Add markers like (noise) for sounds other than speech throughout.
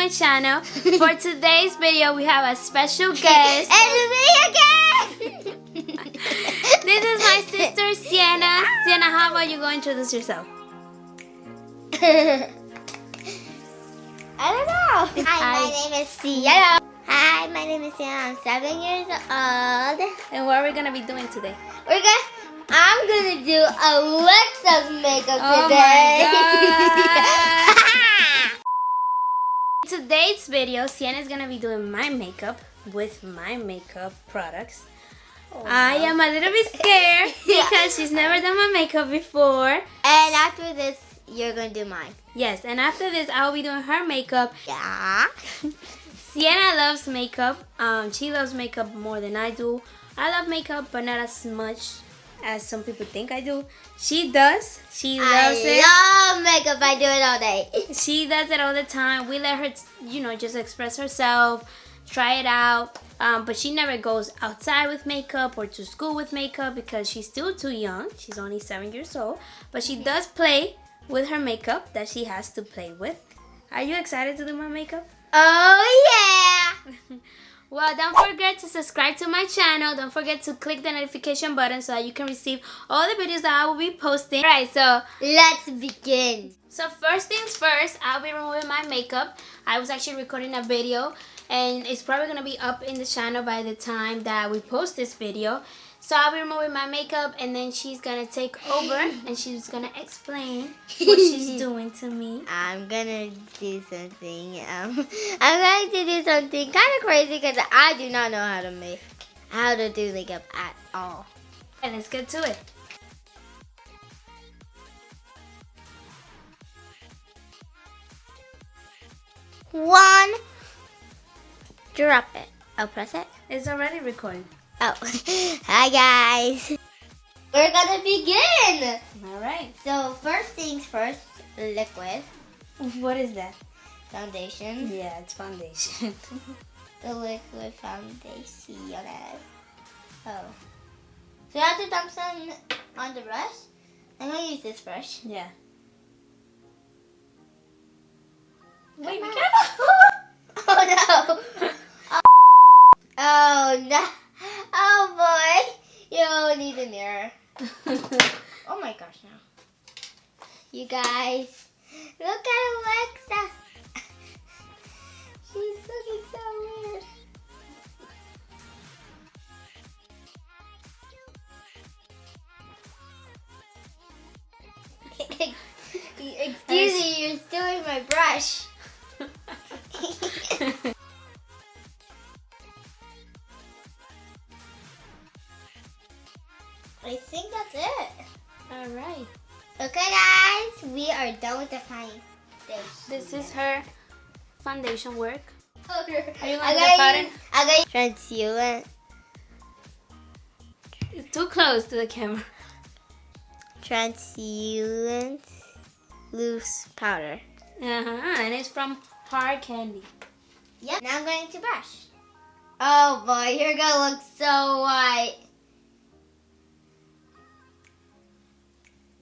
my channel. For (laughs) today's video, we have a special (laughs) guest. it's me again! (laughs) this is my sister, Sienna. Sienna, how about you go introduce yourself? I don't know. Hi, my name is Sienna. Hi, my name is Sienna. I'm seven years old. And what are we going to be doing today? We're gonna. I'm gonna do Alexa's makeup Oh today. Today's video, Sienna is going to be doing my makeup with my makeup products. I am a little bit (laughs) scared Yeah. because she's never done my makeup before. and after this, you're gonna do mine. Yes, and after this, I will be doing her makeup. Yeah. (laughs) Sienna loves makeup. Um, she loves makeup more than I do. I love makeup, but not as much as some people think I do. She does. She loves I it. love makeup. I do it all day. (laughs) She does it all the time. We let her, you know, just express herself, try it out. Um, but she never goes outside with makeup or to school with makeup because she's still too young. She's only seven years old. But she does play with her makeup that she has to play with. Are you excited to do my makeup? Oh yeah. (laughs) Well, don't forget to subscribe to my channel. Don't forget to click the notification button so that you can receive all the videos that I will be posting. Alright, so Let's begin. so first things first, I'll be removing my makeup. I was actually recording a video and it's probably gonna be up in the channel by the time that we post this video. So I'll be removing my makeup and then she's gonna take over and she's gonna explain what she's (laughs) doing to me. I'm gonna do something. Um, (laughs) I'm going to do something kind of crazy because I do not know how to make how to do makeup at all. And let's get to it. One. Drop it. I'll press it. It's already recording. Oh, (laughs) hi guys. We're gonna begin. Alright. So first things first, liquid What is that? foundation. Yeah, it's foundation. (laughs) The liquid foundation. Oh. So I have to dump some on the brush. I'm gonna use this brush. yeah. Wait, be! Oh, (laughs) oh no! Oh boy! You need a mirror. Oh my gosh, now. You guys, look at Alexa. (laughs) She's looking so weird. (laughs) (laughs) Excuse me, you're stealing my brush. This is her foundation work. Are you I gonna pattern? I got translucent, It's too close to the camera. translucent loose powder. Uh-huh. And it's from Hard Candy. Yep. Now I'm going to brush. Oh boy, you're gonna look so white.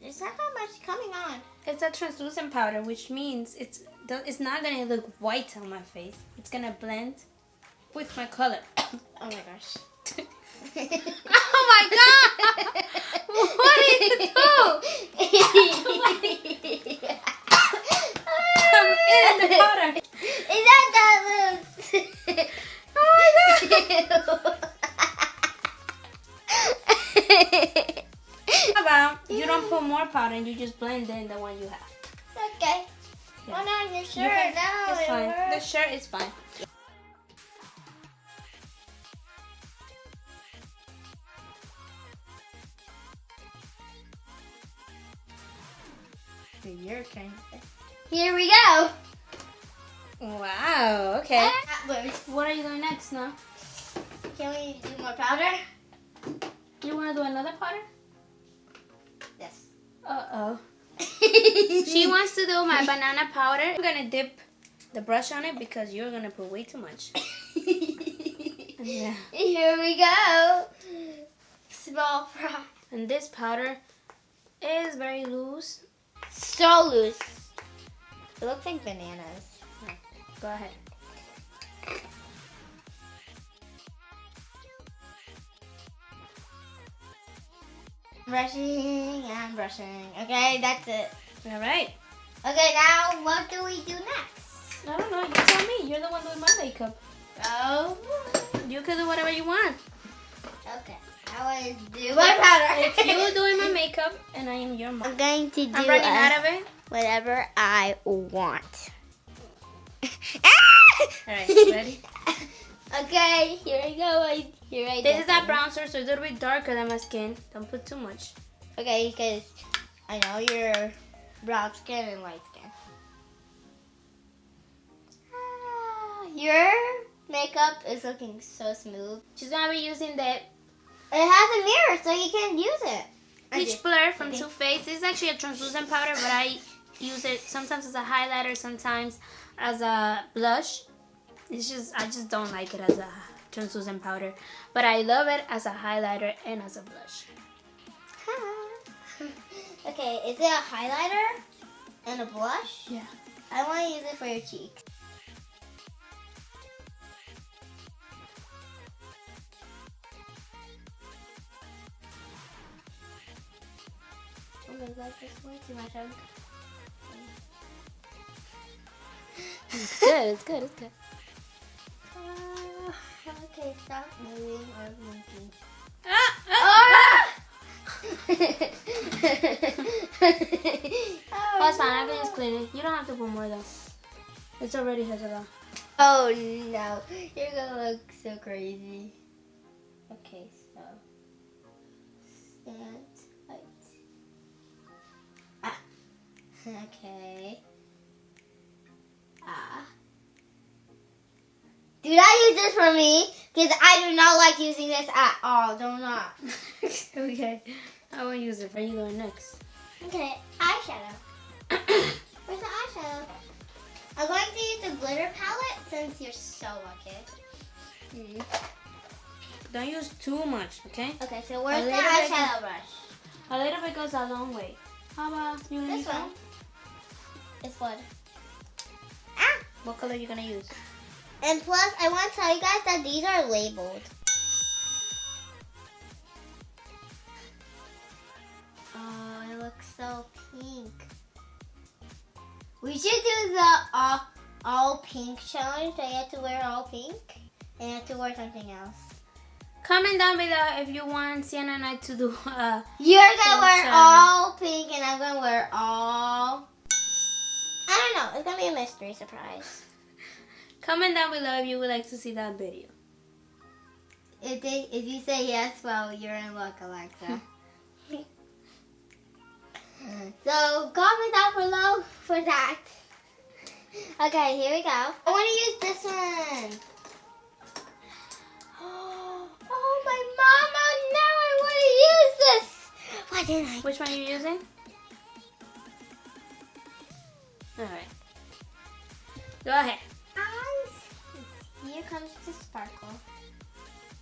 There's not that much coming on. It's a translucent powder, which means it's it's not gonna look white on my face. It's gonna blend with my color. (coughs) Oh my gosh. (laughs) oh my god! (laughs) What did you do? I'm in the powder. Is that loose? (laughs) Oh my How about you don't put more powder and you just blend in the one you have? okay. Yeah. No, your You shirt. can- No, it's it fine. The shirt is fine. Your turn. Here we go. Wow. Okay. That works. What are you doing next now? Can we do more powder? You want to do another powder? Yes. Uh oh. (laughs) She wants to do my banana powder. I'm gonna dip the brush on it because you're gonna put way too much. (laughs) Yeah. Here we go. Small fry. And this powder is very loose. So loose. It looks like bananas. Go ahead. Brushing and brushing. Okay, that's it. All right. Okay, now what do we do next? I don't know. You tell me. You're the one doing my makeup. Oh. You can do whatever you want. Okay. I want to do my powder. If you're (laughs) doing my makeup and I am your mom. I'm going to do I'm running uh, out of it. whatever I want. All right. Ready? (laughs) okay, here I go. Here I This is that go. bronzer, so it's a little bit darker than my skin. Don't put too much. Okay, because I know you're brown skin and light skin. Ah, Your makeup is looking so smooth. She's gonna be using the It has a mirror, so you can use it. Peach. Blur from Okay. Too Faced. This is actually a translucent powder, but I use it sometimes as a highlighter, sometimes as a blush. It's just I just don't like it as a translucent powder, but I love it as a highlighter and as a blush. (laughs) okay, is it a highlighter and a blush? Yeah. I want to use it for your cheeks. Oh my god, this way too much. It's good. It's good. It's good. Okay, stop moving or blinking. Ah, ah. Ah! Oh, it's fine. I can just clean it. You don't have to put more though. It's already has a lot. Oh no, you're gonna look so crazy. Okay, so stand tight. Ah. (laughs) Okay. Ah. Do not use this for me, because I do not like using this at all. Do not. (laughs) okay. I will use it. Where are you going next? Okay, eyeshadow. (coughs) Where's the eyeshadow? I'm going to use the glitter palette since you're so lucky. Hmm. Don't use too much, okay? Okay, so where's the eyeshadow brush? A little bit goes a long way. How about you This one. one? It's what? Ah! What color are you gonna use? And plus, I want to tell you guys that these are labeled. Oh, it looks so pink. We should do the all, all pink challenge. I have to wear all pink. And I have to wear something else. Comment down below if you want Sienna and I to do uh You're gonna wear challenge. all pink, and I'm gonna wear all. I don't know. It's gonna be a mystery surprise. Comment down below if you would like to see that video. If they, if you say yes, well, you're in luck, Alexa. (laughs) so comment down below for that. Okay, here we go. I want to use this one. (gasps) Oh my mama! Now I want to use this. Why didn't I? Which one are you using? Alright. Go ahead. Here comes the sparkle.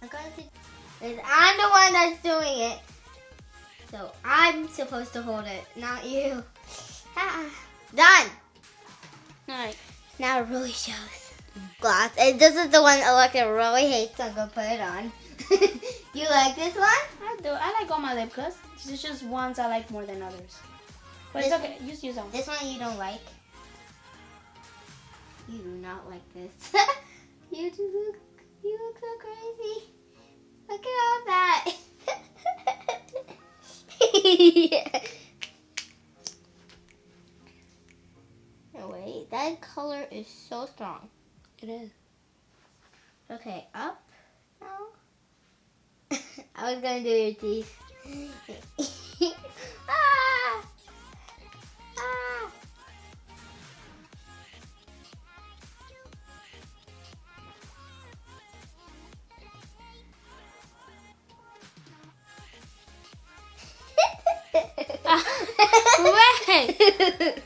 I'm going to. Because I'm the one that's doing it. So I'm supposed to hold it, not you. (laughs) Ah, done. Alright. Now it really shows. Gloss. And this is the one Alexa really hates. I'm going to put it on. (laughs) you like this one? I do. I like all my lip gloss. There's just ones I like more than others. But it's This- okay. Just use them. This one you don't like. You do not like this. (laughs) you look. You look so crazy. Look at all that. (laughs) No wait, that color is so strong. It is. Okay, up. now. (laughs) I was gonna do your teeth. (laughs) Wait!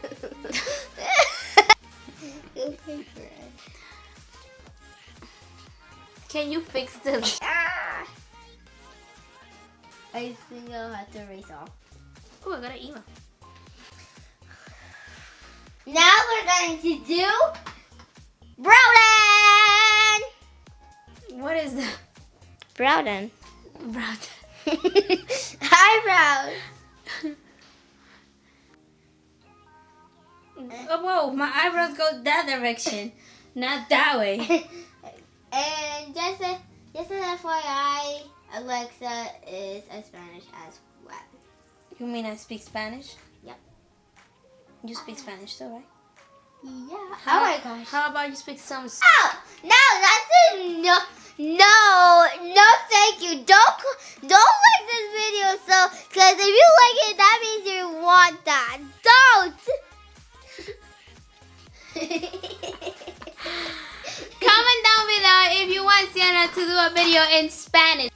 Okay, friend. Can you fix this? Ah! I think I'll have to erase off. Oh, I got an email. Now we're going to do Browden! What is that? Browden. (laughs) Brown. Eyebrows. Oh, whoa, my eyebrows go that direction, not that way. (laughs) and just a, just an FYI, Alexa is a Spanish as well. You mean I speak Spanish? Yep. You speak Spanish too, right? Yeah. How, oh my gosh. How about you speak some? Oh, no, that's a no, no, no, thank you. Don't, don't like this video, so, because if you like it, that means you want that. Don't. (laughs) Comment down below if you want Sienna to do a video in Spanish.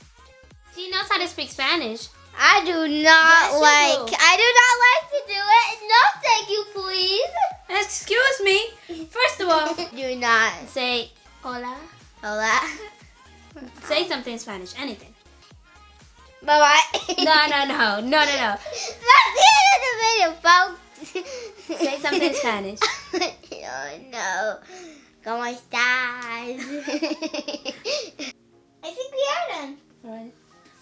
She knows how to speak Spanish. I do not Yes, like, do. I do not like to do it. No, thank you, please. Excuse me. First of all, (laughs) Do not. say hola. Hola. (laughs) Say something in Spanish. Anything. Bye bye. No, no, no, no, no, no. That's the end of the video, folks. Say something in Spanish. Oh no. ¿Cómo estás? (laughs) I think we are done. Right.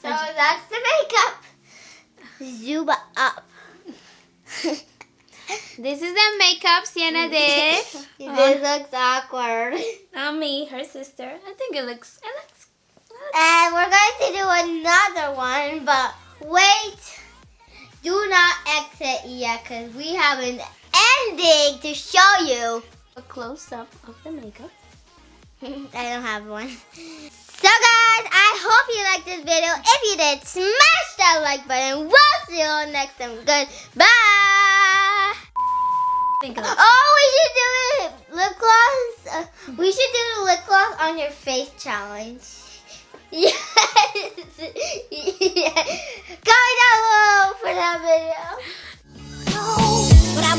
So that's the makeup. Zoom up. (laughs) This is the makeup Sienna did (laughs) this looks awkward. Not me, her sister. I think it looks. It looks. And we're going to do another one, but wait. Do not exit yet because we have an ending to show you. A close up of the makeup. (laughs) I don't have one. So guys, I hope you liked this video. If you did, smash that like button. We'll see you all next time. Goodbye. Think it. Oh, we should do it. Lip gloss. Uh, we should do the lip gloss on your face challenge. (laughs) Yes. (laughs) yeah. Comment down below for that video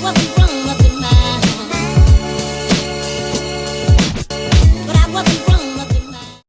wasn't wrong up in my But I wasn't